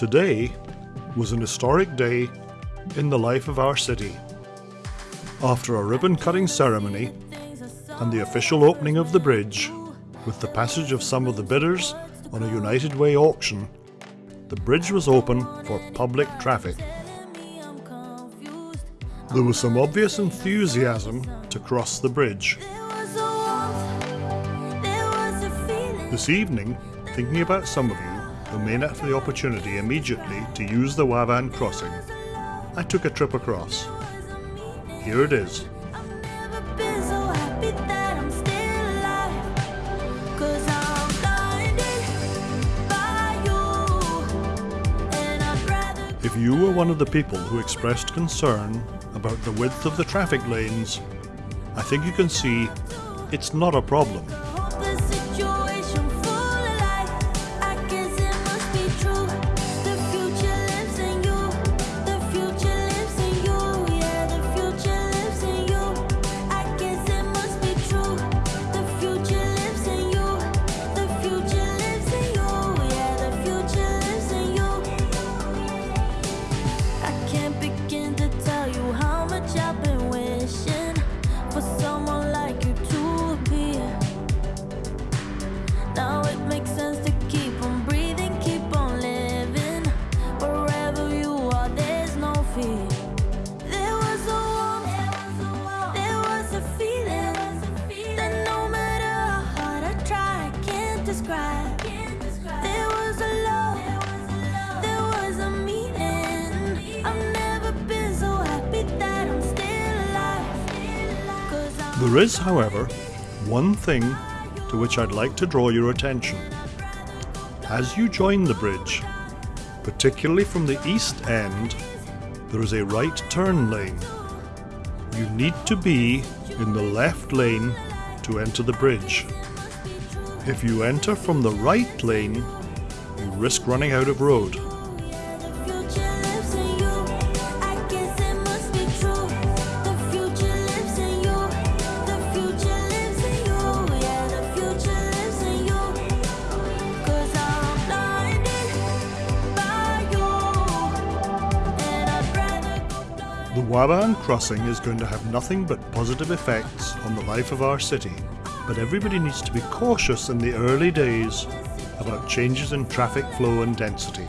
Today was an historic day in the life of our city. After a ribbon cutting ceremony and the official opening of the bridge, with the passage of some of the bidders on a United Way auction, the bridge was open for public traffic. There was some obvious enthusiasm to cross the bridge. This evening, thinking about some of you who may not have the opportunity immediately to use the Waban crossing, I took a trip across. Here it is. If you were one of the people who expressed concern about the width of the traffic lanes, I think you can see it's not a problem. There is, however, one thing to which I'd like to draw your attention. As you join the bridge, particularly from the east end, there is a right turn lane. You need to be in the left lane to enter the bridge. If you enter from the right lane, you risk running out of road. The Waban crossing is going to have nothing but positive effects on the life of our city, but everybody needs to be cautious in the early days about changes in traffic flow and density.